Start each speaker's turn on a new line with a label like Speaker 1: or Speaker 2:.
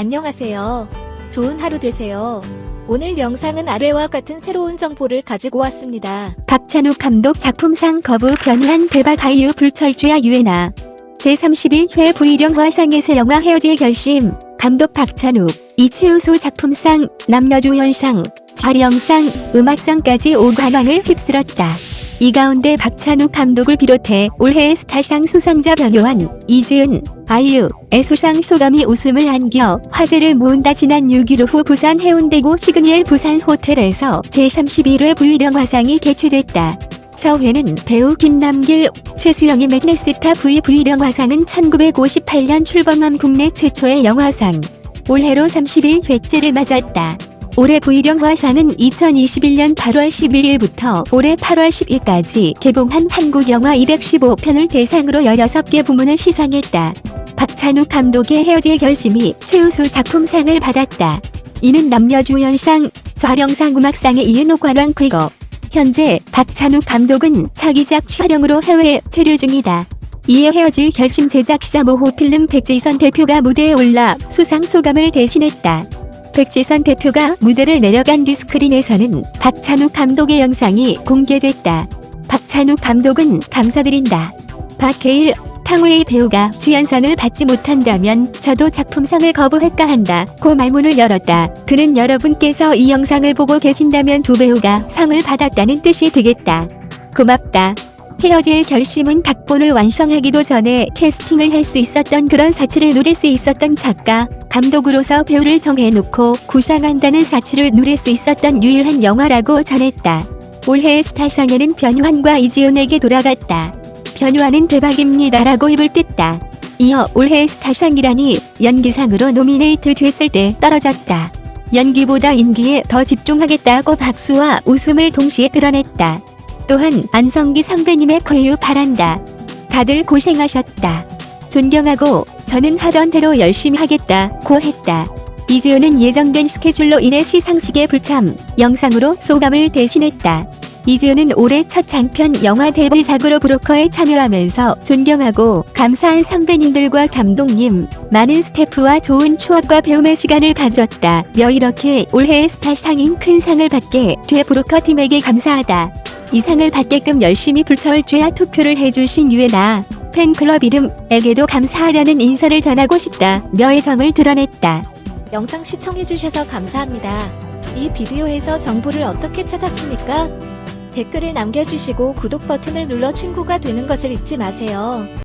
Speaker 1: 안녕하세요. 좋은 하루 되세요. 오늘 영상은 아래와 같은 새로운 정보를 가지고 왔습니다.
Speaker 2: 박찬욱 감독 작품상 거부 변환 대박 아이유 불철주야 유엔아 제31회 불일영 화상에서 영화 헤어질 결심 감독 박찬욱 이최우수 작품상 남녀주연상 촬영상 음악상까지 5관왕을 휩쓸었다. 이 가운데 박찬욱 감독을 비롯해 올해의 스타상 수상자 변요한, 이지은, 아이유 의 수상 소감이 웃음을 안겨 화제를 모은다 지난 6일 오후 부산 해운대구 시그니엘 부산 호텔에서 제31회 부유령 화상이 개최됐다. 서회는 배우 김남길, 최수영의 맥네스타 V 부유령 화상은 1958년 출범한 국내 최초의 영화상. 올해로 31회째를 맞았다. 올해 부일영화상은 2021년 8월 11일부터 올해 8월 10일까지 개봉한 한국 영화 215편을 대상으로 16개 부문을 시상했다. 박찬욱 감독의 헤어질 결심이 최우수 작품상을 받았다. 이는 남녀주연상, 촬영상 음악상에 이은 5관왕 쾌거. 현재 박찬욱 감독은 차기작 촬영으로 해외에 체류 중이다. 이에 헤어질 결심 제작사 모호필름 백지선 대표가 무대에 올라 수상 소감을 대신했다. 백지선 대표가 무대를 내려간 류스크린에서는 박찬욱 감독의 영상이 공개됐다. 박찬욱 감독은 감사드린다. 박해일, 탕웨이 배우가 주연상을 받지 못한다면 저도 작품상을 거부할까 한다. 고 말문을 열었다. 그는 여러분께서 이 영상을 보고 계신다면 두 배우가 상을 받았다는 뜻이 되겠다. 고맙다. 헤어질 결심은 각본을 완성하기도 전에 캐스팅을 할 수 있었던 그런 사치를 누릴 수 있었던 작가, 감독으로서 배우를 정해놓고 구상한다는 사치를 누릴 수 있었던 유일한 영화라고 전했다. 올해의 스타상에는 변환과 이지은에게 돌아갔다. 변환은 대박입니다라고 입을 뗐다. 이어 올해의 스타상이라니 연기상으로 노미네이트 됐을 때 떨어졌다. 연기보다 인기에 더 집중하겠다고 박수와 웃음을 동시에 드러냈다. 또한 안성기 선배님의 쾌유 바란다. 다들 고생하셨다. 존경하고 저는 하던 대로 열심히 하겠다 고 했다. 이지은은 예정된 스케줄로 인해 시상식에 불참, 영상으로 소감을 대신했다. 이지은은 올해 첫 장편 영화 데뷔작으로 브로커에 참여하면서 존경하고 감사한 선배님들과 감독님, 많은 스태프와 좋은 추억과 배움의 시간을 가졌다. 며 이렇게 올해의 스타상인 큰 상을 받게 돼 브로커 팀에게 감사하다. 이 상을 받게끔 열심히 불철주야 투표를 해주신 유에나 팬클럽 이름에게도 감사하다는 인사를 전하고 싶다. 며 애정을 드러냈다.
Speaker 1: 영상 시청해주셔서 감사합니다. 이 비디오에서 정보를 어떻게 찾았습니까? 댓글을 남겨주시고 구독 버튼을 눌러 친구가 되는 것을 잊지 마세요.